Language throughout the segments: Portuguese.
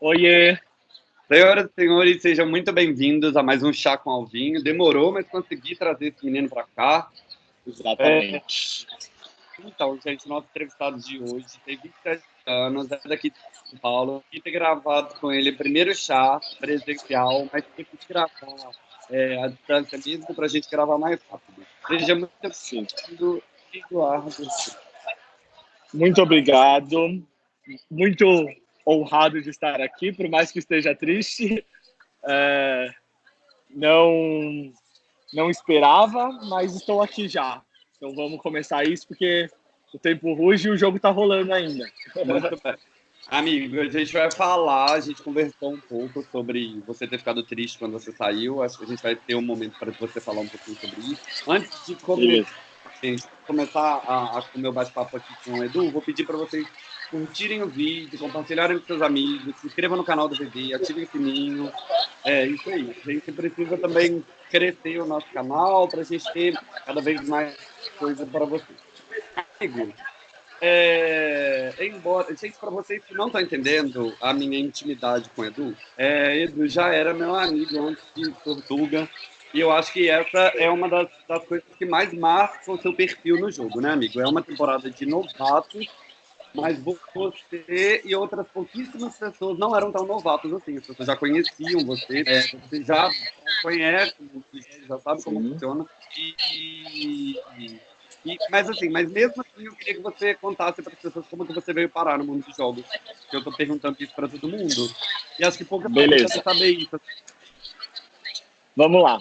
Oiê! Senhoras e senhores, sejam muito bem-vindos a mais um Chá com Alvinho. Demorou, mas consegui trazer esse menino para cá. Exatamente. É... Então, gente, nosso entrevistado de hoje tem 27 anos, é daqui de São Paulo. E ter gravado com ele o primeiro chá presencial, mas tem que gravar é, a distância mesmo para a gente gravar mais rápido. Seja muito bem-vindo, Eduardo. Muito obrigado. Muito honrado de estar aqui, por mais que esteja triste. É, não, não esperava, mas estou aqui já. Então vamos começar isso, porque o tempo ruge e o jogo está rolando ainda. Amigo, a gente vai falar, a gente conversou um pouco sobre você ter ficado triste quando você saiu. Acho que a gente vai ter um momento para você falar um pouquinho sobre isso. Antes de começar, começar a, a, o meu bate-papo aqui com o Edu, vou pedir para vocês curtirem o vídeo, compartilharem com seus amigos, se inscrevam no canal do VD, ativem o sininho. É isso aí. A gente precisa também crescer o nosso canal para a gente ter cada vez mais coisa para vocês. Amigo, é, embora, gente, para vocês que não estão entendendo a minha intimidade com o Edu, é, Edu já era meu amigo antes de Portuga, e eu acho que essa é uma das, das coisas que mais marcam o seu perfil no jogo, né, amigo? É uma temporada de novatos mas você e outras pouquíssimas pessoas não eram tão novatos assim. As pessoas já conheciam você, é, você já conhece, já sabe como Sim. funciona. E, e, mas assim, mas mesmo assim, eu queria que você contasse para as pessoas como que você veio parar no mundo dos jogos. Eu estou perguntando isso para todo mundo. E acho que poucas pessoas saber isso. Vamos lá.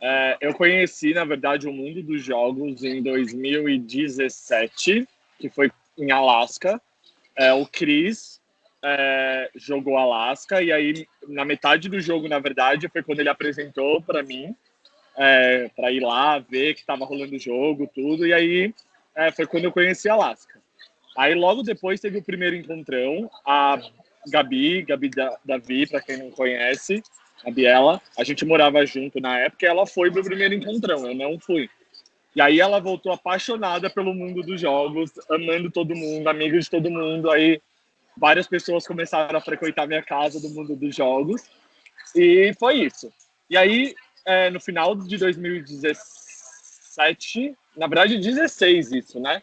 É, eu conheci, na verdade, o mundo dos jogos em 2017, que foi em Alasca. É, o Chris é, jogou Alasca e aí na metade do jogo, na verdade, foi quando ele apresentou para mim é, para ir lá ver que estava rolando o jogo, tudo. E aí é, foi quando eu conheci Alasca. Aí logo depois teve o primeiro encontrão, a Gabi, Gabi Davi, para quem não conhece, a Biela, a gente morava junto na época, e ela foi pro primeiro encontrão, eu não fui. E aí ela voltou apaixonada pelo mundo dos jogos, amando todo mundo, amiga de todo mundo. Aí várias pessoas começaram a frequentar minha casa do mundo dos jogos. E foi isso. E aí, é, no final de 2017, na verdade 16 isso, né?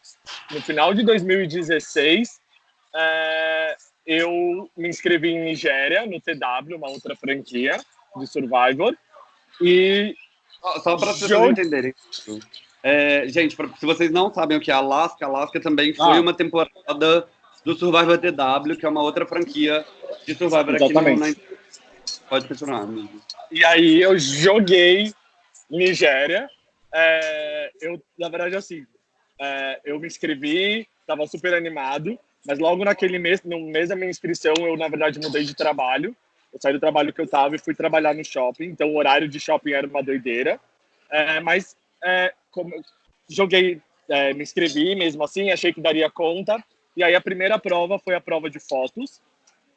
No final de 2016, é, eu me inscrevi em Nigéria, no TW, uma outra franquia de Survivor. E só para vocês entenderem, é, gente, pra, se vocês não sabem o que é Alaska, Alaska também foi ah. uma temporada do Survivor DW, que é uma outra franquia de Survivor Exatamente. aqui no. Pode continuar, amigo. E aí eu joguei Nigéria. É, eu, na verdade, assim, é, eu me inscrevi, estava super animado, mas logo naquele mês, no mês da minha inscrição, eu, na verdade, mudei de trabalho. Eu saí do trabalho que eu estava e fui trabalhar no shopping, então o horário de shopping era uma doideira. É, mas é, joguei, é, me inscrevi mesmo assim, achei que daria conta. E aí a primeira prova foi a prova de fotos,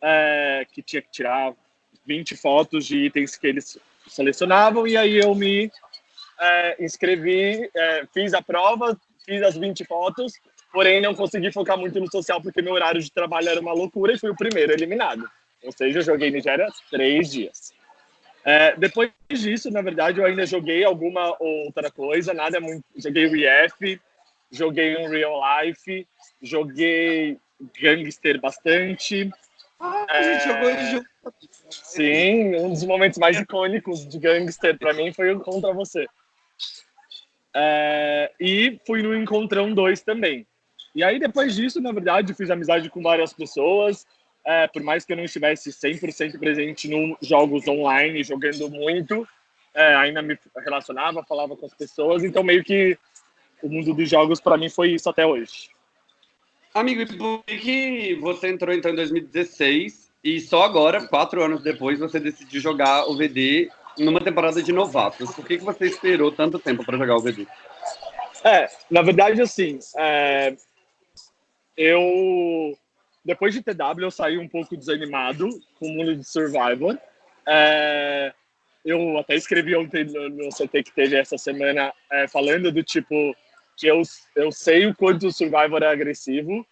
é, que tinha que tirar 20 fotos de itens que eles selecionavam. E aí eu me é, inscrevi, é, fiz a prova, fiz as 20 fotos, porém não consegui focar muito no social porque meu horário de trabalho era uma loucura e fui o primeiro eliminado. Ou seja, eu joguei Nigéria três dias. É, depois disso, na verdade, eu ainda joguei alguma outra coisa, nada muito. Joguei o joguei um Real Life, joguei Gangster bastante. Ah, a gente jogou junto. Sim, um dos momentos mais icônicos de Gangster para mim foi o Contra Você. É, e fui no Encontrão 2 também. E aí, depois disso, na verdade, fiz amizade com várias pessoas é, por mais que eu não estivesse 100% presente nos jogos online, jogando muito, é, ainda me relacionava, falava com as pessoas, então meio que o mundo dos jogos para mim foi isso até hoje. Amigo, e por que você entrou então em 2016 e só agora, quatro anos depois, você decidiu jogar o VD numa temporada de novatos? Por que, que você esperou tanto tempo para jogar o VD? É, na verdade, assim, é, eu depois de TW, eu saí um pouco desanimado com o mundo de Survivor. É, eu até escrevi ontem no, no CT que teve essa semana, é, falando do tipo que eu, eu sei o quanto o Survivor é agressivo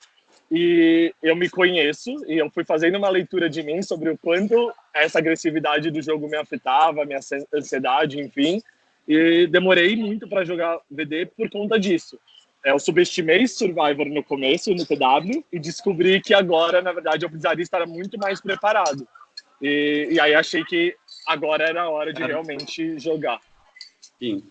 e eu me conheço e eu fui fazendo uma leitura de mim sobre o quanto essa agressividade do jogo me afetava, minha ansiedade, enfim. E demorei muito para jogar VD por conta disso. Eu subestimei Survivor no começo, no TW, e descobri que agora, na verdade, eu precisaria estar muito mais preparado. E, e aí achei que agora era a hora de realmente jogar. Sim.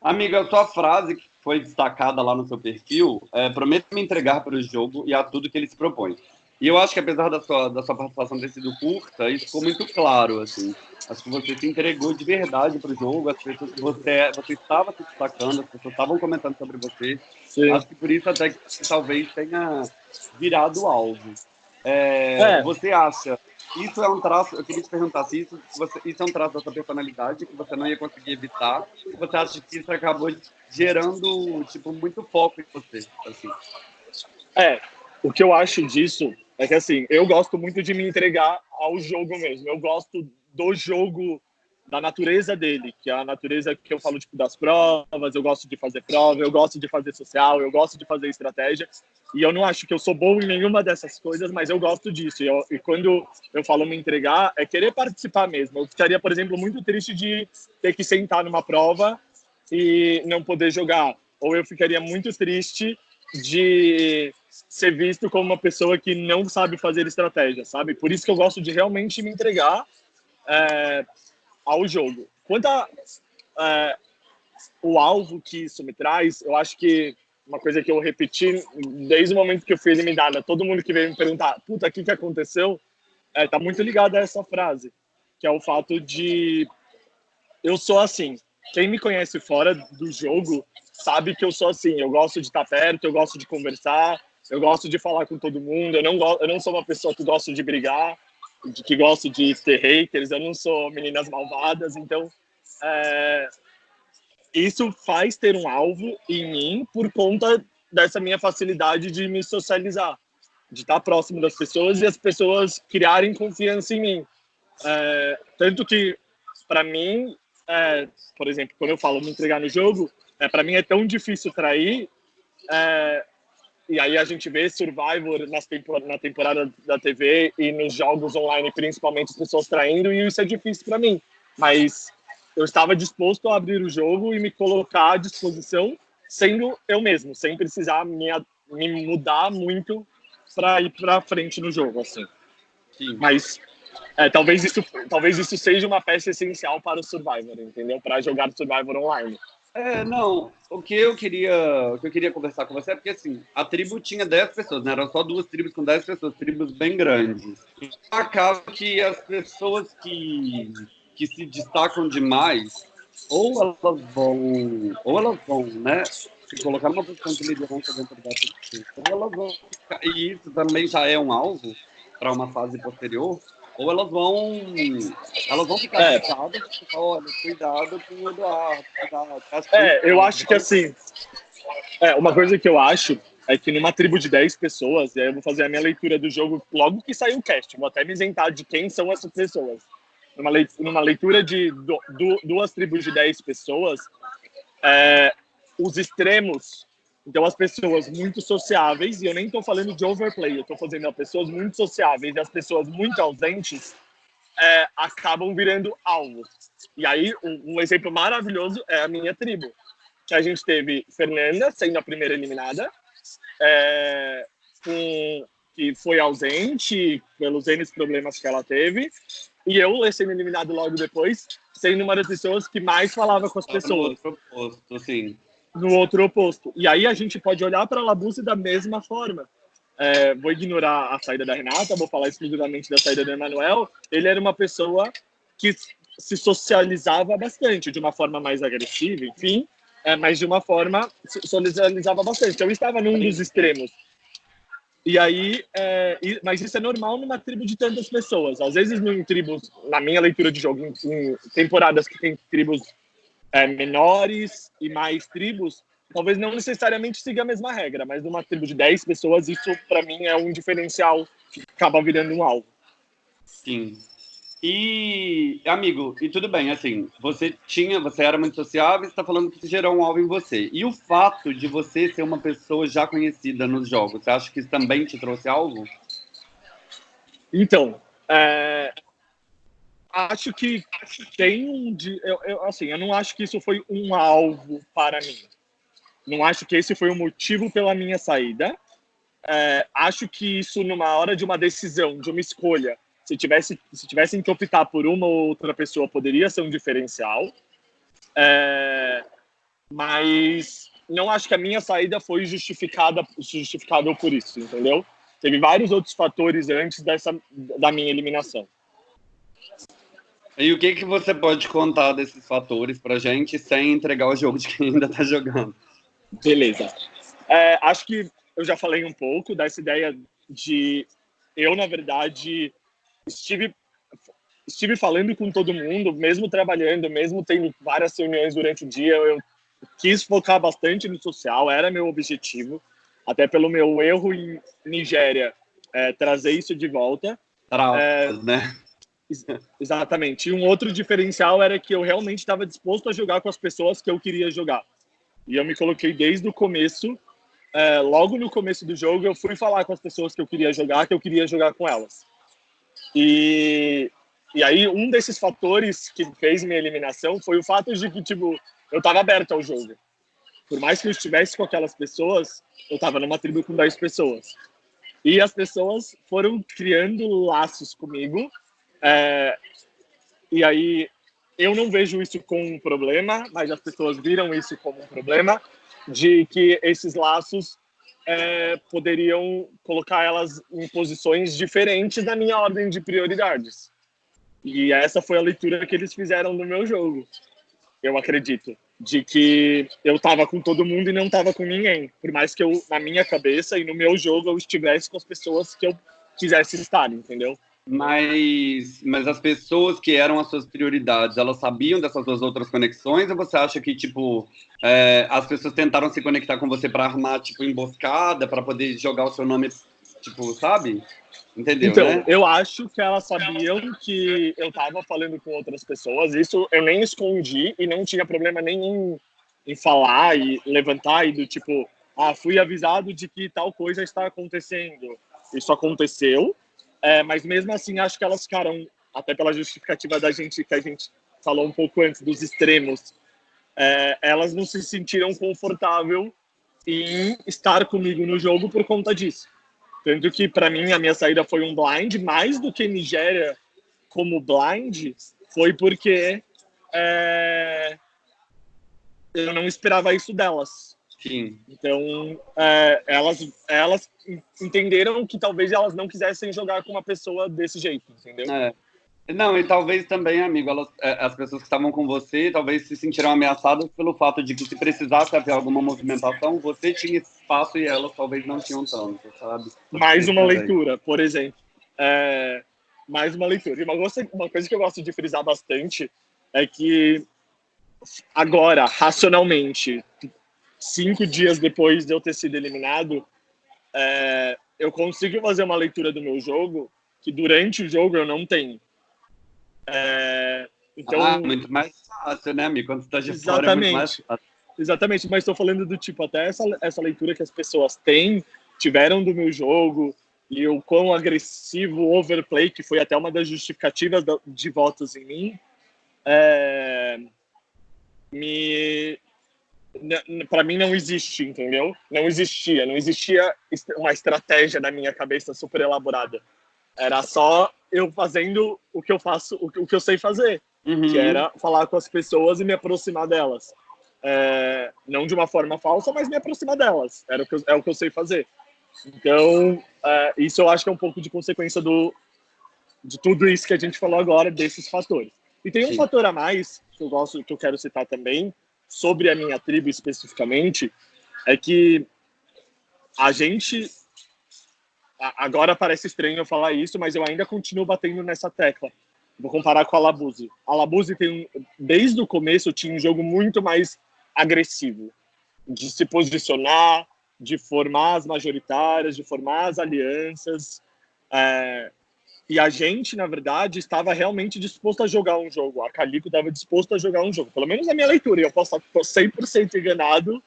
Amiga, a tua frase que foi destacada lá no seu perfil é prometo me entregar para o jogo e a tudo que ele se propõe. E eu acho que apesar da sua, da sua participação ter sido curta, isso ficou muito claro, assim. Acho que você se entregou de verdade para o jogo, as pessoas que você, você estava se destacando, as pessoas estavam comentando sobre você. Sim. Acho que por isso até que talvez tenha virado alvo. É, é. Você acha isso é um traço, eu queria te perguntar se isso, você, isso é um traço da sua personalidade que você não ia conseguir evitar, você acha que isso acabou gerando, tipo, muito foco em você, assim? É, o que eu acho disso é que, assim, eu gosto muito de me entregar ao jogo mesmo. Eu gosto do jogo, da natureza dele, que é a natureza que eu falo, tipo, das provas, eu gosto de fazer prova, eu gosto de fazer social, eu gosto de fazer estratégia. E eu não acho que eu sou bom em nenhuma dessas coisas, mas eu gosto disso. E, eu, e quando eu falo me entregar, é querer participar mesmo. Eu ficaria, por exemplo, muito triste de ter que sentar numa prova e não poder jogar. Ou eu ficaria muito triste de ser visto como uma pessoa que não sabe fazer estratégia, sabe? Por isso que eu gosto de realmente me entregar é, ao jogo. Quanto a é, o alvo que isso me traz, eu acho que uma coisa que eu repeti desde o momento que eu fui eliminada, todo mundo que veio me perguntar, puta, o que, que aconteceu? É, tá muito ligado a essa frase, que é o fato de eu sou assim. Quem me conhece fora do jogo sabe que eu sou assim. Eu gosto de estar perto, eu gosto de conversar, eu gosto de falar com todo mundo. Eu não, eu não sou uma pessoa que gosta de brigar, de, que gosta de ter haters. Eu não sou meninas malvadas. Então, é, isso faz ter um alvo em mim por conta dessa minha facilidade de me socializar, de estar próximo das pessoas e as pessoas criarem confiança em mim. É, tanto que, para mim, é, por exemplo, quando eu falo me entregar no jogo, é, para mim é tão difícil trair. É, e aí a gente vê Survivor nas tempor na temporada da TV e nos jogos online, principalmente, as pessoas traindo, e isso é difícil para mim. Mas eu estava disposto a abrir o jogo e me colocar à disposição, sendo eu mesmo, sem precisar me, me mudar muito para ir para frente no jogo, assim. Sim. Mas é, talvez isso, talvez isso seja uma peça essencial para o Survivor, entendeu? Para jogar Survivor online. É, não, o que eu queria, o que eu queria conversar com você é porque assim, a tribo tinha 10 pessoas, né? Eram só duas tribos com 10 pessoas, tribos bem grandes. Acaba que as pessoas que que se destacam demais, ou elas vão, ou elas vão, né, se colocar numa posição de liderança dentro da tribo, ou elas vão, e isso também já é um alvo para uma fase posterior, ou elas vão elas vão ficar é. e olha, cuidado com o Eduardo, cuidado. É, eu acho que assim, é, uma coisa que eu acho é que numa tribo de 10 pessoas, e aí eu vou fazer a minha leitura do jogo logo que sair o cast, vou até me isentar de quem são essas pessoas. Numa leitura, numa leitura de do, do, duas tribos de 10 pessoas, é, os extremos então, as pessoas muito sociáveis, e eu nem estou falando de overplay, eu estou fazendo as pessoas muito sociáveis e as pessoas muito ausentes é, acabam virando alvos. E aí, um, um, exemplo maravilhoso é a minha tribo, que a gente teve Fernanda sendo a primeira eliminada, é, com, que foi ausente pelos N problemas que ela teve, e eu sendo eliminado logo depois, sendo uma das pessoas que mais falava com as pessoas. No outro posto, sim no outro oposto. E aí a gente pode olhar para a Labuse da mesma forma. É, vou ignorar a saída da Renata, vou falar exclusivamente da saída do Emanuel. Ele era uma pessoa que se socializava bastante, de uma forma mais agressiva, enfim, é, mas de uma forma socializava bastante. Eu estava num dos extremos. E aí, é, mas isso é normal numa tribo de tantas pessoas. Às vezes, em tribos, na minha leitura de jogo, em, em temporadas que tem tribos é, menores e mais tribos, talvez não necessariamente siga a mesma regra, mas numa tribo de 10 pessoas, isso para mim é um diferencial que acaba virando um alvo. Sim. E, amigo, e tudo bem, assim, você tinha, você era muito sociável, você está falando que isso gerou um alvo em você. E o fato de você ser uma pessoa já conhecida nos jogos, você acha que isso também te trouxe algo? Então, é, acho que tem um. Eu, eu, assim, eu não acho que isso foi um alvo para mim. Não acho que esse foi o motivo pela minha saída. É, acho que isso, numa hora de uma decisão, de uma escolha, se tivesse se tivessem que optar por uma ou outra pessoa poderia ser um diferencial é, mas não acho que a minha saída foi justificada justificável por isso entendeu teve vários outros fatores antes dessa da minha eliminação e o que que você pode contar desses fatores para gente sem entregar o jogo de quem ainda está jogando beleza é, acho que eu já falei um pouco dessa ideia de eu na verdade estive estive falando com todo mundo, mesmo trabalhando, mesmo tendo várias reuniões durante o dia, eu quis focar bastante no social, era meu objetivo, até pelo meu erro em Nigéria, é, trazer isso de volta. Traumas, é, né? Exatamente. E um outro diferencial era que eu realmente estava disposto a jogar com as pessoas que eu queria jogar. E eu me coloquei desde o começo, é, logo no começo do jogo, eu fui falar com as pessoas que eu queria jogar, que eu queria jogar com elas. E, e aí, um desses fatores que fez minha eliminação foi o fato de que, tipo, eu estava aberto ao jogo. Por mais que eu estivesse com aquelas pessoas, eu estava numa tribo com 10 pessoas. E as pessoas foram criando laços comigo. É, e aí, eu não vejo isso como um problema, mas as pessoas viram isso como um problema, de que esses laços é, poderiam colocar elas em posições diferentes da minha ordem de prioridades. E essa foi a leitura que eles fizeram no meu jogo, eu acredito. De que eu estava com todo mundo e não estava com ninguém. Por mais que eu, na minha cabeça e no meu jogo, eu estivesse com as pessoas que eu quisesse estar, entendeu? Mas, mas as pessoas que eram as suas prioridades, elas sabiam dessas duas outras conexões? Ou você acha que, tipo, é, as pessoas tentaram se conectar com você para armar, tipo, emboscada, para poder jogar o seu nome, tipo, sabe? Entendeu, então, né? eu acho que elas sabiam que eu tava falando com outras pessoas. Isso eu nem escondi e não tinha problema nenhum em falar e levantar e do tipo, ah, fui avisado de que tal coisa está acontecendo. Isso aconteceu é, mas mesmo assim, acho que elas ficaram, até pela justificativa da gente, que a gente falou um pouco antes, dos extremos, é, elas não se sentiram confortável em estar comigo no jogo por conta disso. Tanto que, para mim, a minha saída foi um blind, mais do que Nigéria como blind, foi porque é, eu não esperava isso delas. Sim. Então, é, elas, elas entenderam que talvez elas não quisessem jogar com uma pessoa desse jeito, entendeu? É. Não, e talvez também, amigo, elas, é, as pessoas que estavam com você talvez se sentiram ameaçadas pelo fato de que se precisasse haver alguma movimentação, você tinha espaço e elas talvez não tinham tanto, sabe? Mais uma leitura, por exemplo. É, mais uma leitura. E uma uma coisa que eu gosto de frisar bastante é que agora, racionalmente, cinco dias depois de eu ter sido eliminado, é, eu consigo fazer uma leitura do meu jogo que durante o jogo eu não tenho. É, então, ah, muito mais fácil, né, amigo? Quando você tá de exatamente, fora é muito mais fácil. Exatamente, mas estou falando do tipo, até essa, essa leitura que as pessoas têm, tiveram do meu jogo, e o quão agressivo o overplay, que foi até uma das justificativas de votos em mim, é, me, para mim não existe, entendeu? Não existia, não existia uma estratégia na minha cabeça super elaborada. Era só eu fazendo o que eu faço, o que eu sei fazer, uhum. que era falar com as pessoas e me aproximar delas. É, não de uma forma falsa, mas me aproximar delas. Era o que eu, é o que eu sei fazer. Então, é, isso eu acho que é um pouco de consequência do, de tudo isso que a gente falou agora, desses fatores. E tem um Sim. fator a mais que eu gosto, que eu quero citar também, sobre a minha tribo especificamente é que a gente agora parece estranho eu falar isso, mas eu ainda continuo batendo nessa tecla. Vou comparar com a Labuse. A Labuse tem desde o começo tinha um jogo muito mais agressivo, de se posicionar, de formar as majoritárias, de formar as alianças. É, E a gente, na verdade, estava realmente disposto a jogar um jogo. A Calico estava disposto a jogar um jogo. Pelo menos na minha leitura. Eu posso estar 100% enganado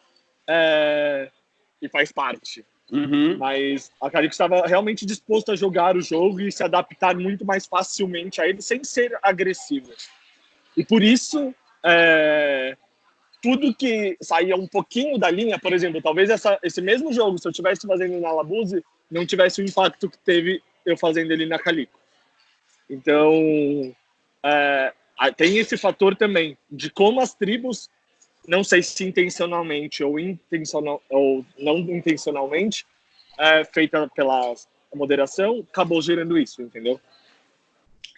é... e faz parte. Uhum. Mas a Calico estava realmente disposto a jogar o jogo e se adaptar muito mais facilmente a ele, sem ser agressivo. E por isso, é... tudo que saía um pouquinho da linha, por exemplo, talvez essa, esse mesmo jogo, se eu estivesse fazendo na Labuse, não tivesse o impacto que teve eu fazendo ele na Calico. Então, é, tem esse fator também de como as tribos, não sei se intencionalmente ou, intencional, ou não intencionalmente, é, feita pela moderação, acabou gerando isso, entendeu?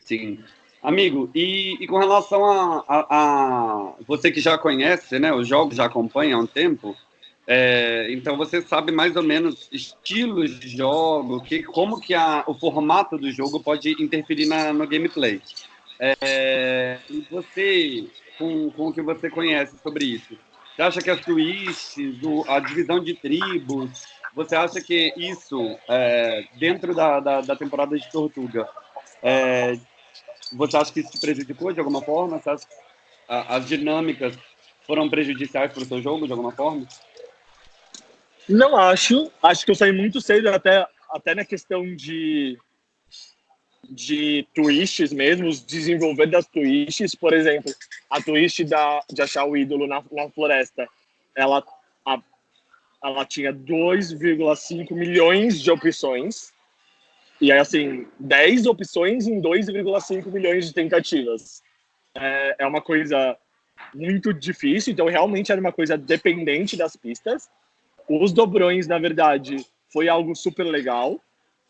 Sim. Amigo, e, e com relação a, a, a, você que já conhece, né, os jogos já acompanha há um tempo, é, então você sabe mais ou menos estilos de jogo, que, como que a, o formato do jogo pode interferir na, no gameplay. É, e você, com, com o que você conhece sobre isso, você acha que as twists, a divisão de tribos, você acha que isso, é, dentro da, da, da, temporada de Tortuga, é, você acha que isso te prejudicou de alguma forma? Você acha que as dinâmicas foram prejudiciais para o seu jogo de alguma forma? Não acho. Acho que eu saí muito cedo, até, até na questão de, de twists mesmo, desenvolver das twists. Por exemplo, a twist da, de achar o ídolo na, na floresta, ela, a, ela tinha 2,5 milhões de opções. E aí, assim, 10 opções em 2,5 milhões de tentativas. É, é uma coisa muito difícil, então realmente era uma coisa dependente das pistas. Os dobrões, na verdade, foi algo super legal.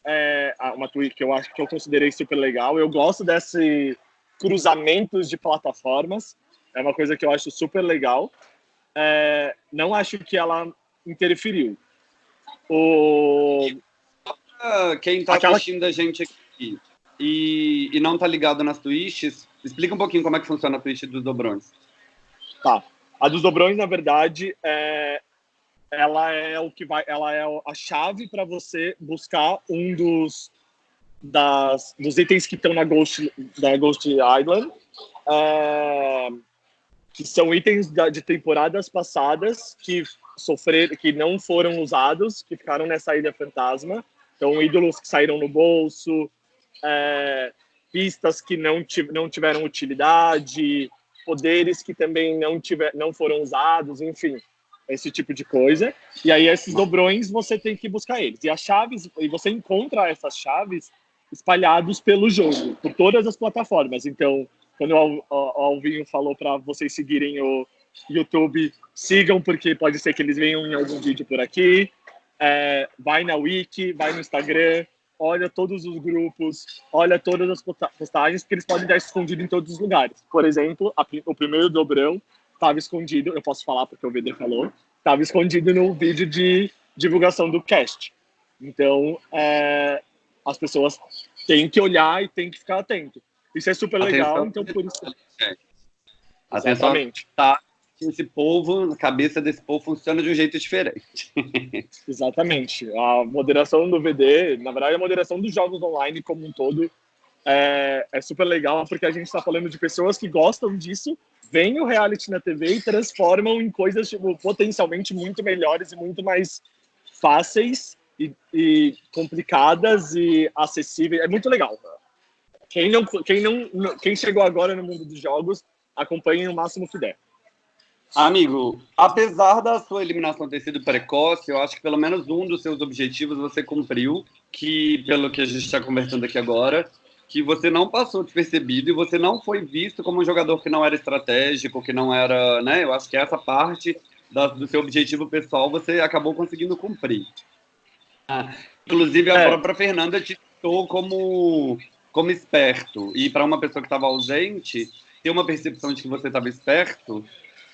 É uma tweet que eu acho que eu considerei super legal. Eu gosto desse cruzamentos de plataformas. É uma coisa que eu acho super legal. É, não acho que ela interferiu. O... Quem está Aquela... assistindo a gente aqui e, e não está ligado nas twists, explica um pouquinho como é que funciona a twist dos dobrões. Tá. A dos dobrões, na verdade, é, ela é o que vai, ela é a chave para você buscar um dos das, dos itens que estão na Ghost da Ghost Island, é, que são itens da, de temporadas passadas que sofreram, que não foram usados, que ficaram nessa ilha fantasma. Então, ídolos que saíram no bolso, é, pistas que não, não tiveram utilidade, poderes que também não, tiver, não foram usados, enfim esse tipo de coisa. E aí esses dobrões você tem que buscar eles. E as chaves, e você encontra essas chaves espalhados pelo jogo, por todas as plataformas. Então, quando o Alvinho falou para vocês seguirem o YouTube, sigam, porque pode ser que eles venham em algum vídeo por aqui. É, vai na Wiki, vai no Instagram, olha todos os grupos, olha todas as postagens, porque eles podem estar escondidos em todos os lugares. Por exemplo, a, o primeiro dobrão estava escondido, eu posso falar porque o VD falou, estava escondido no vídeo de divulgação do cast. Então, é, as pessoas têm que olhar e têm que ficar atento. Isso é super legal, Atenção, então por isso. É. Exatamente. Tá esse povo, a cabeça desse povo funciona de um jeito diferente. Exatamente. A moderação do VD, na verdade, a moderação dos jogos online como um todo é, é super legal, porque a gente está falando de pessoas que gostam disso veem o reality na TV e transformam em coisas tipo, potencialmente muito melhores e muito mais fáceis e, e, complicadas e acessíveis. É muito legal. Quem não, quem não, quem chegou agora no mundo dos jogos, acompanhe o máximo que der. Amigo, apesar da sua eliminação ter sido precoce, eu acho que pelo menos um dos seus objetivos você cumpriu, que pelo que a gente está conversando aqui agora, que você não passou despercebido e você não foi visto como um jogador que não era estratégico, que não era, né? Eu acho que essa parte da, do seu objetivo pessoal você acabou conseguindo cumprir. Ah, inclusive a é. própria Fernanda te citou como como esperto e para uma pessoa que estava ausente ter uma percepção de que você estava esperto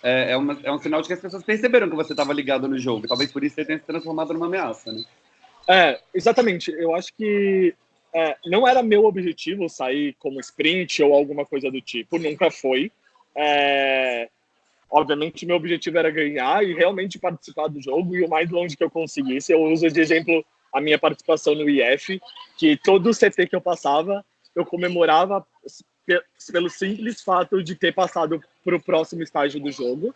é, é, uma, é, um sinal de que as pessoas perceberam que você estava ligado no jogo. Talvez por isso você tenha se transformado numa ameaça, né? É, exatamente. Eu acho que é, não era meu objetivo sair como sprint ou alguma coisa do tipo, nunca foi. É, obviamente, meu objetivo era ganhar e realmente participar do jogo, e o mais longe que eu conseguisse. Eu uso de exemplo a minha participação no IF, que todo CT que eu passava, eu comemorava pelo simples fato de ter passado para o próximo estágio do jogo.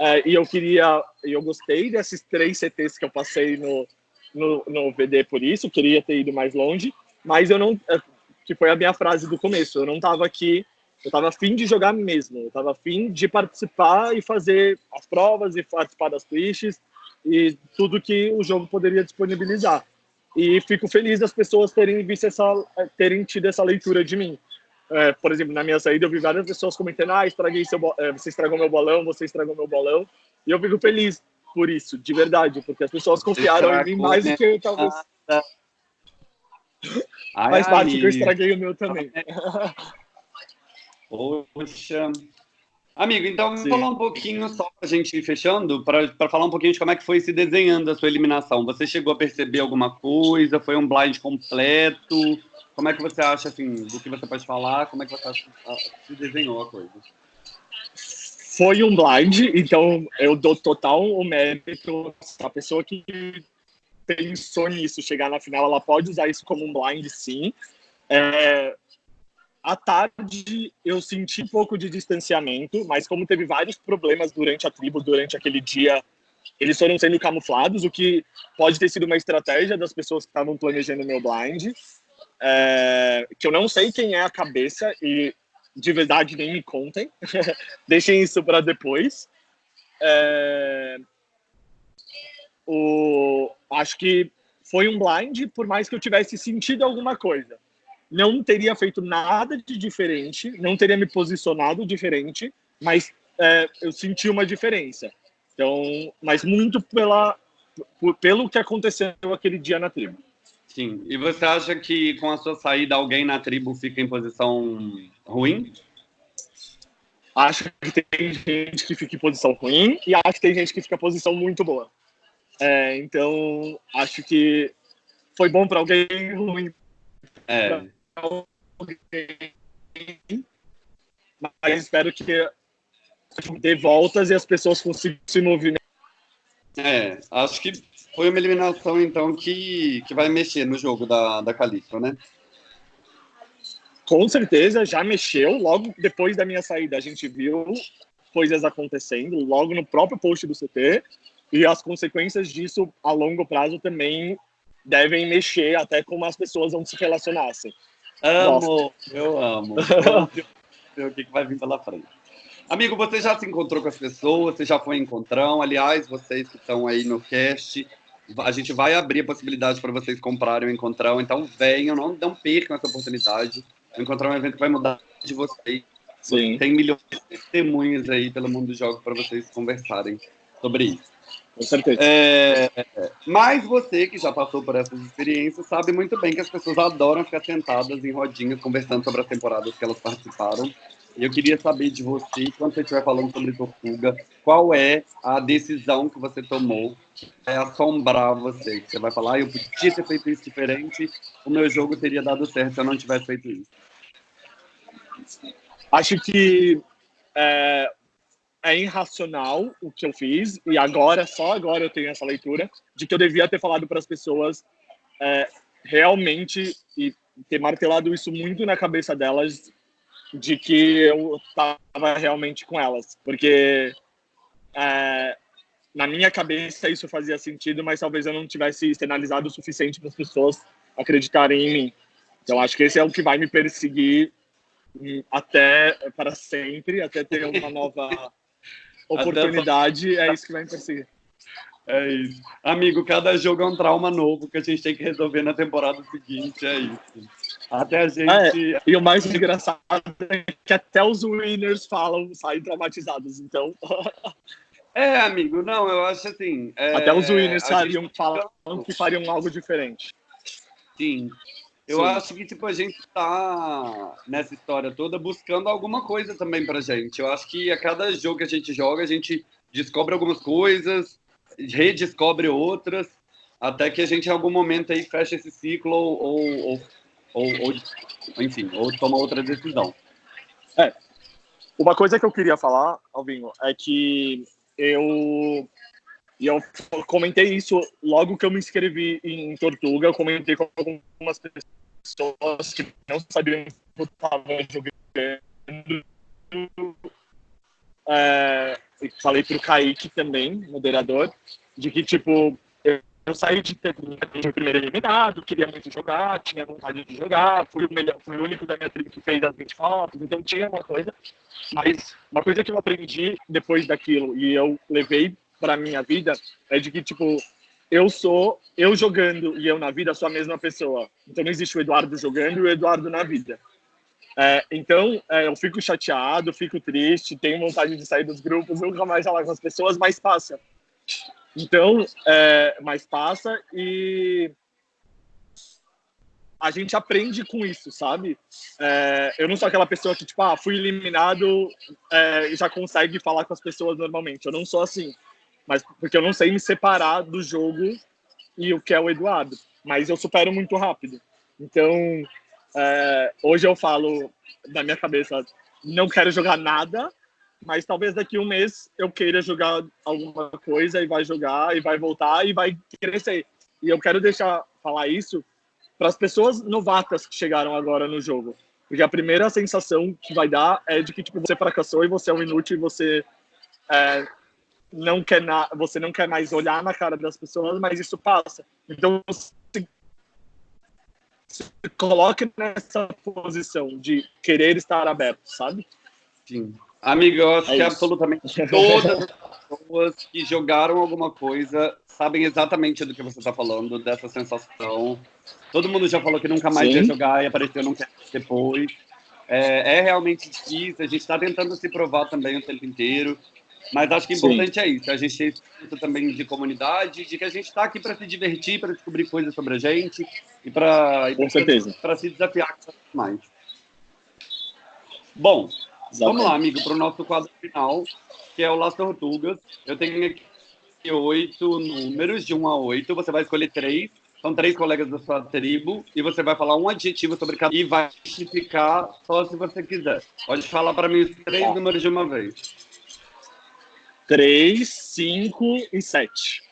É, e eu queria, eu gostei desses três CTs que eu passei no, no, no VD por isso, queria ter ido mais longe, mas eu não, é, que foi a minha frase do começo, eu não estava aqui, eu estava afim de jogar mesmo, eu estava afim de participar e fazer as provas e participar das twists e tudo que o jogo poderia disponibilizar. E fico feliz das pessoas terem visto essa, terem tido essa leitura de mim. É, por exemplo, na minha saída eu vi várias pessoas comentando: ah, estraguei seu, é, você estragou meu bolão, você estragou meu bolão. E eu fico feliz por isso, de verdade, porque as pessoas confiaram em mim mais do que eu talvez. Ai, Faz parte que eu estraguei o meu também. Poxa. Amigo, então vamos falar um pouquinho só a gente ir fechando, para falar um pouquinho de como é que foi se desenhando a sua eliminação. Você chegou a perceber alguma coisa? Foi um blind completo? Como é que você acha, assim, do que você pode falar? Como é que você acha que se desenhou a coisa? Foi um blind, então eu dou total o mérito. A pessoa que pensou nisso, chegar na final, ela pode usar isso como um blind, sim. É, à tarde eu senti um pouco de distanciamento, mas como teve vários problemas durante a tribo, durante aquele dia, eles foram sendo camuflados, o que pode ter sido uma estratégia das pessoas que estavam planejando meu blind é, que eu não sei quem é a cabeça e de verdade nem me contem. Deixem isso para depois. É, o, acho que foi um blind, por mais que eu tivesse sentido alguma coisa. Não teria feito nada de diferente, não teria me posicionado diferente, mas é, eu senti uma diferença. Então, mas muito pela, pelo que aconteceu aquele dia na tribo. Sim. E você acha que com a sua saída alguém na tribo fica em posição ruim? Acho que tem gente que fica em posição ruim e acho que tem gente que fica em posição muito boa. É, então, acho que foi bom para alguém ruim é. alguém. Mas espero que dê voltas e as pessoas consigam se movimentar. É, acho que foi uma eliminação, então, que, que vai mexer no jogo da, da Calixto, né? Com certeza, já mexeu. Logo depois da minha saída, a gente viu coisas acontecendo, logo no próprio post do CT, e as consequências disso a longo prazo também devem mexer até como as pessoas vão se relacionassem. Amo, eu amo. ver o que vai vir pela frente. Amigo, você já se encontrou com as pessoas? Você já foi em encontrão? Aliás, vocês que estão aí no cast, a gente vai abrir a possibilidade para vocês comprarem o Encontrão, então venham, não, não percam essa oportunidade. O Encontrão é um evento que vai mudar de vocês. Sim. Tem milhões de testemunhas aí pelo mundo dos jogos para vocês conversarem sobre isso. Com certeza. É, mas você que já passou por essas experiências sabe muito bem que as pessoas adoram ficar sentadas em rodinhas conversando sobre as temporadas que elas participaram e eu queria saber de você, quando você estiver falando sobre Tortuga, qual é a decisão que você tomou que vai assombrar você? Você vai falar, ah, eu podia ter feito isso diferente, o meu jogo teria dado certo se eu não tivesse feito isso. Acho que é, é irracional o que eu fiz, e agora, só agora eu tenho essa leitura, de que eu devia ter falado para as pessoas é, realmente e ter martelado isso muito na cabeça delas de que eu estava realmente com elas, porque é, na minha cabeça isso fazia sentido, mas talvez eu não tivesse externalizado o suficiente para as pessoas acreditarem em mim. Então acho que esse é o que vai me perseguir hum, até para sempre, até ter uma nova oportunidade, é isso que vai me perseguir. É isso. Amigo, cada jogo é um trauma novo que a gente tem que resolver na temporada seguinte, é isso. Até a gente. Ah, é. E o mais engraçado é que até os winners falam, saem traumatizados, então. é, amigo, não, eu acho assim. É... Até os winners fariam, gente... falam que fariam algo diferente. Sim. Eu Sim. acho que tipo, a gente tá nessa história toda buscando alguma coisa também pra gente. Eu acho que a cada jogo que a gente joga, a gente descobre algumas coisas, redescobre outras, até que a gente em algum momento aí fecha esse ciclo ou, ou, ou, ou enfim, ou toma outra decisão. É. Uma coisa que eu queria falar, Alvinho, é que eu e eu comentei isso logo que eu me inscrevi em Tortuga, eu comentei com algumas pessoas que não sabiam que eu estava jogando. É, falei para o Kaique também, moderador, de que, tipo, eu, eu saí de ter o primeiro eliminado, queria muito jogar, tinha vontade de jogar, fui o, melhor, fui o único da minha tribo que fez as 20 fotos, então tinha uma coisa. Mas uma coisa que eu aprendi depois daquilo e eu levei para minha vida é de que, tipo, eu sou, eu jogando e eu na vida sou a mesma pessoa. Então não existe o Eduardo jogando e o Eduardo na vida. É, então, é, eu fico chateado, fico triste, tenho vontade de sair dos grupos, nunca mais falar com as pessoas, mas passa. Então, é, mas passa e a gente aprende com isso, sabe? É, eu não sou aquela pessoa que, tipo, ah, fui eliminado é, e já consegue falar com as pessoas normalmente. Eu não sou assim mas porque eu não sei me separar do jogo e o que é o Eduardo. Mas eu supero muito rápido. Então, é, hoje eu falo na minha cabeça, não quero jogar nada, mas talvez daqui um mês eu queira jogar alguma coisa e vai jogar e vai voltar e vai crescer. E eu quero deixar falar isso para as pessoas novatas que chegaram agora no jogo. Porque a primeira sensação que vai dar é de que tipo, você fracassou e você é um inútil e você é, não quer na, você não quer mais olhar na cara das pessoas, mas isso passa. Então se, se coloque nessa posição de querer estar aberto, sabe? Sim. Amigo, eu acho é que isso. absolutamente todas as pessoas que jogaram alguma coisa sabem exatamente do que você está falando, dessa sensação. Todo mundo já falou que nunca mais Sim. ia jogar e apareceu não quer depois. É, é realmente difícil, a gente está tentando se provar também o tempo inteiro. Mas acho que o importante Sim. é isso, a gente tem também de comunidade, de que a gente está aqui para se divertir, para descobrir coisas sobre a gente e para se desafiar mais. Bom, Exatamente. vamos lá, amigo, para o nosso quadro final, que é o Las Tortugas. Eu tenho aqui oito números, de um a oito. Você vai escolher três. São três colegas da sua tribo e você vai falar um adjetivo sobre cada e vai justificar só se você quiser. Pode falar para mim os três tá. números de uma vez. 3, 5 e 7.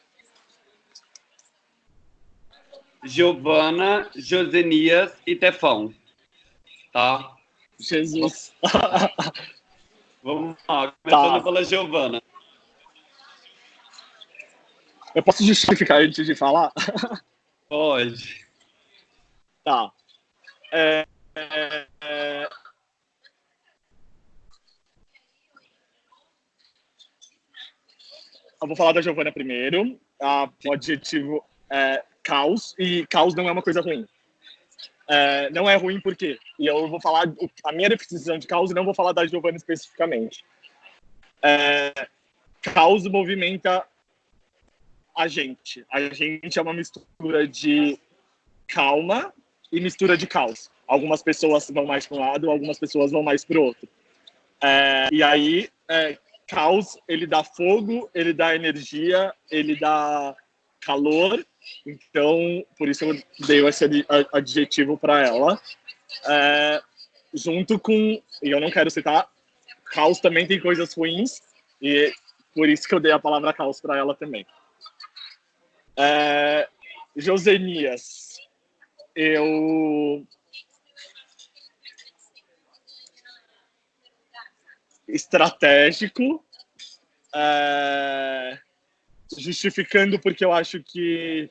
Giovana, Josenias e Tefão. Tá? Jesus. Vamos lá, começando tá. pela Giovana. Eu posso justificar antes de falar? Pode. Tá. É, é, Eu vou falar da Giovana primeiro. A, o adjetivo é caos, e caos não é uma coisa ruim. É, não é ruim porque, e eu vou falar a minha definição de caos e não vou falar da Giovana especificamente. É, caos movimenta a gente. A gente é uma mistura de calma e mistura de caos. Algumas pessoas vão mais para um lado, algumas pessoas vão mais para o outro. É, e aí, é, caos, ele dá fogo, ele dá energia, ele dá calor. Então, por isso eu dei esse adjetivo para ela. É, junto com, e eu não quero citar, caos também tem coisas ruins, e por isso que eu dei a palavra caos para ela também. É, Josenias, eu estratégico, é, justificando porque eu acho que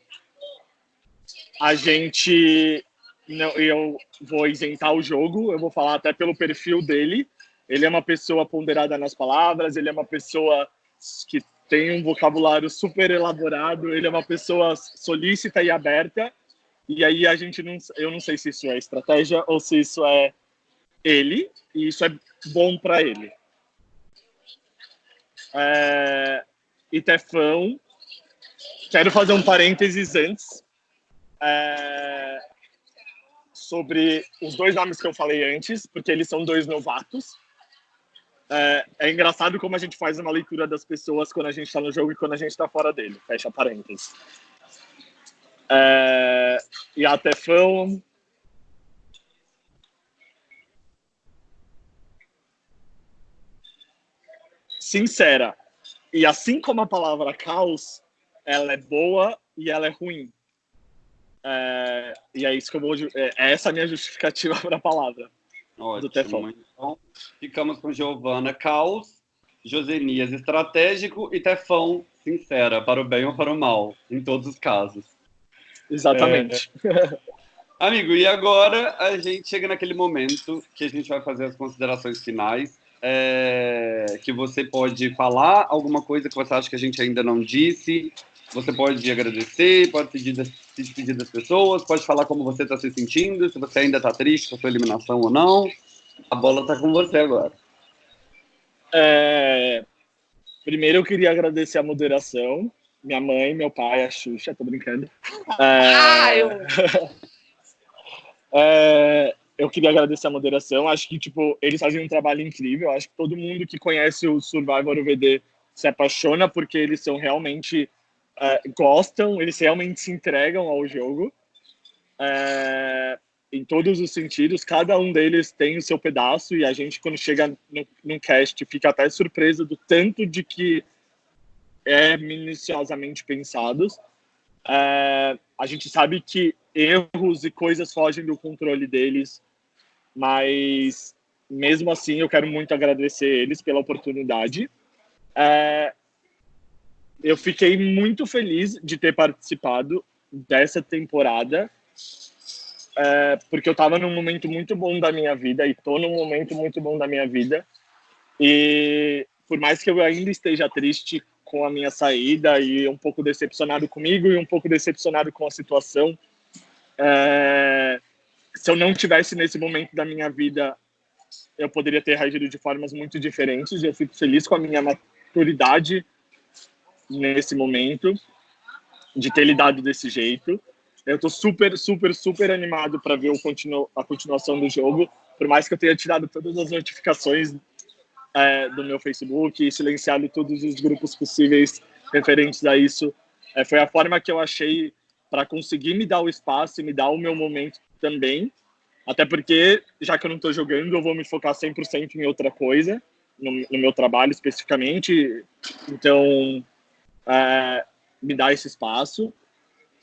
a gente não, eu vou isentar o jogo, eu vou falar até pelo perfil dele. Ele é uma pessoa ponderada nas palavras, ele é uma pessoa que tem um vocabulário super elaborado, ele é uma pessoa solícita e aberta. E aí a gente não, eu não sei se isso é estratégia ou se isso é ele, e isso é bom para ele é, Itefão. Quero fazer um parênteses antes é, sobre os dois nomes que eu falei antes, porque eles são dois novatos. É, é, engraçado como a gente faz uma leitura das pessoas quando a gente está no jogo e quando a gente está fora dele. Fecha parênteses. É, e a Tefão. Sincera. E assim como a palavra caos, ela é boa e ela é ruim. É, e é isso que eu vou. É, é essa a minha justificativa para a palavra. Ótimo. Do Tefão. Então, ficamos com Giovana Caos, Josenias Estratégico e Tefão Sincera, para o bem ou para o mal, em todos os casos. Exatamente. É... Amigo, e agora a gente chega naquele momento que a gente vai fazer as considerações finais. É... que você pode falar alguma coisa que você acha que a gente ainda não disse. Você pode agradecer, pode pedir, se despedir das pessoas, pode falar como você está se sentindo, se você ainda está triste com a sua eliminação ou não. A bola está com você agora. É... Primeiro eu queria agradecer a moderação, minha mãe, meu pai, a Xuxa, tô brincando. É... Ah, eu... É, eu queria agradecer a moderação. Acho que, tipo, eles fazem um trabalho incrível. Acho que todo mundo que conhece o Survivor UVD se apaixona porque eles são realmente é, gostam, eles realmente se entregam ao jogo. É, em todos os sentidos, cada um deles tem o seu pedaço e a gente, quando chega no, no cast, fica até surpresa do tanto de que é minuciosamente pensados. É, a gente sabe que erros e coisas fogem do controle deles, mas mesmo assim eu quero muito agradecer eles pela oportunidade. É, eu fiquei muito feliz de ter participado dessa temporada, é, porque eu estava num momento muito bom da minha vida e estou num momento muito bom da minha vida. E por mais que eu ainda esteja triste com a minha saída e um pouco decepcionado comigo e um pouco decepcionado com a situação, é, se eu não tivesse nesse momento da minha vida, eu poderia ter reagido de formas muito diferentes. Eu fico feliz com a minha maturidade nesse momento, de ter lidado desse jeito. Eu tô super, super, super animado para ver o continu a continuação do jogo. Por mais que eu tenha tirado todas as notificações é, do meu Facebook e silenciado todos os grupos possíveis referentes a isso, é, foi a forma que eu achei para conseguir me dar o espaço e me dar o meu momento também. Até porque, já que eu não estou jogando, eu vou me focar 100% em outra coisa, no, no, meu trabalho especificamente. Então, é, me dá esse espaço.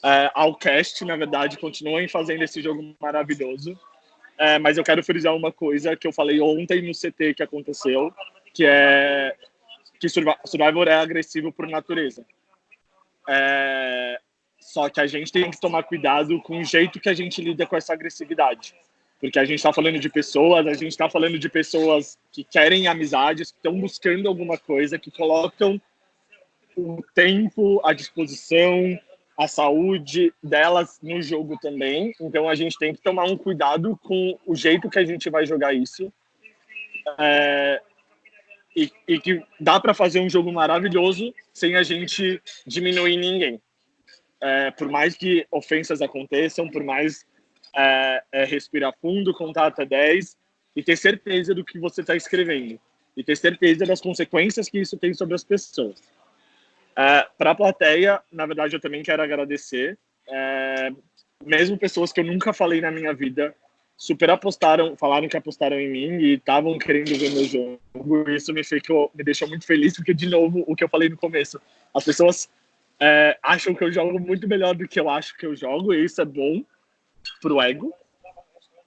É, ao cast, na verdade, continuem fazendo esse jogo maravilhoso. É, mas eu quero frisar uma coisa que eu falei ontem no CT que aconteceu, que é que Survivor é agressivo por natureza. É, só que a gente tem que tomar cuidado com o jeito que a gente lida com essa agressividade. Porque a gente está falando de pessoas, a gente está falando de pessoas que querem amizades, que estão buscando alguma coisa, que colocam o tempo, a disposição, a saúde delas no jogo também. Então a gente tem que tomar um cuidado com o jeito que a gente vai jogar isso. É, e, e que dá para fazer um jogo maravilhoso sem a gente diminuir ninguém é, por mais que ofensas aconteçam, por mais é, é, respirar fundo, contar até 10 e ter certeza do que você está escrevendo e ter certeza das consequências que isso tem sobre as pessoas. É, Para a plateia, na verdade, eu também quero agradecer. É, mesmo pessoas que eu nunca falei na minha vida, super apostaram, falaram que apostaram em mim e estavam querendo ver meu jogo. Isso me, ficou, me deixou muito feliz, porque, de novo, o que eu falei no começo, as pessoas é, acham que eu jogo muito melhor do que eu acho que eu jogo, e isso é bom pro ego,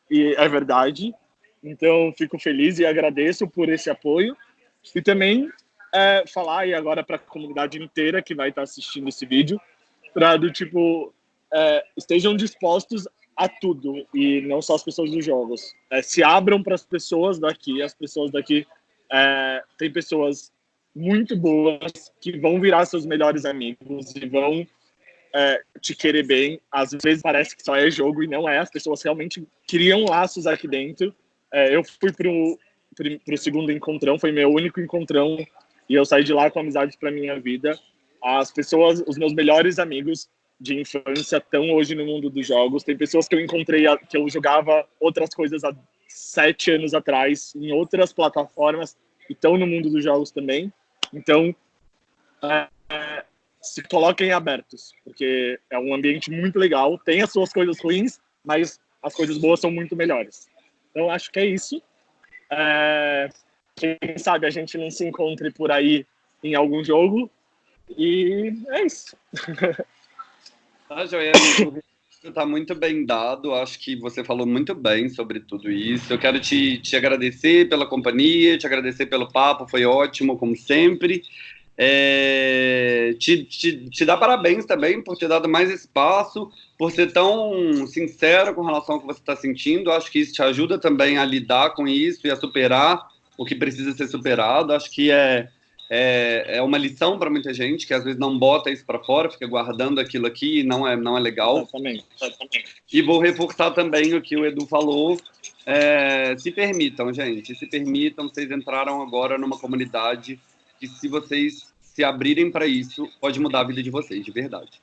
e é verdade. Então, fico feliz e agradeço por esse apoio. E também é, falar, e agora para a comunidade inteira que vai estar assistindo esse vídeo, para do tipo, é, estejam dispostos a tudo, e não só as pessoas dos jogos. É, se abram para as pessoas daqui, as pessoas daqui. É, tem pessoas muito boas que vão virar seus melhores amigos e vão é, te querer bem. Às vezes parece que só é jogo e não é. As pessoas realmente criam laços aqui dentro. É, eu fui pro, pro, pro segundo encontrão, foi meu único encontrão e eu saí de lá com amizades para minha vida. As pessoas, os meus melhores amigos de infância estão hoje no mundo dos jogos. Tem pessoas que eu encontrei que eu jogava outras coisas há sete anos atrás em outras plataformas e estão no mundo dos jogos também. Então, é, se coloquem abertos, porque é um ambiente muito legal, tem as suas coisas ruins, mas as coisas boas são muito melhores. Então, acho que é isso. É, quem sabe a gente não se encontre por aí em algum jogo. E é isso. Tá, Joia. Está muito bem dado. Acho que você falou muito bem sobre tudo isso. Eu quero te, te agradecer pela companhia, te agradecer pelo papo, foi ótimo, como sempre. É, te, te, te dar parabéns também por ter dado mais espaço, por ser tão sincero com relação ao que você está sentindo. Acho que isso te ajuda também a lidar com isso e a superar o que precisa ser superado. Acho que é, é, é uma lição para muita gente que às vezes não bota isso para fora, fica guardando aquilo aqui e não é, não é legal. Exatamente, exatamente. E vou reforçar também o que o Edu falou. É, se permitam, gente, se permitam. Vocês entraram agora numa comunidade que, se vocês se abrirem para isso, pode mudar a vida de vocês, de verdade.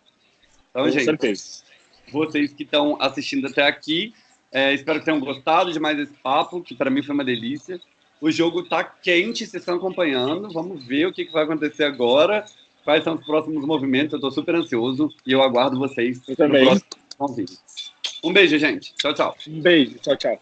Então, Com gente, certeza. vocês que estão assistindo até aqui, é, espero que tenham gostado de mais esse papo, que para mim foi uma delícia. O jogo tá quente, vocês estão acompanhando. Vamos ver o que, que vai acontecer agora. Quais são os próximos movimentos? Eu estou super ansioso e eu aguardo vocês Eu também. no próximo vídeo. Um beijo, gente. Tchau, tchau. Um beijo. Tchau, tchau.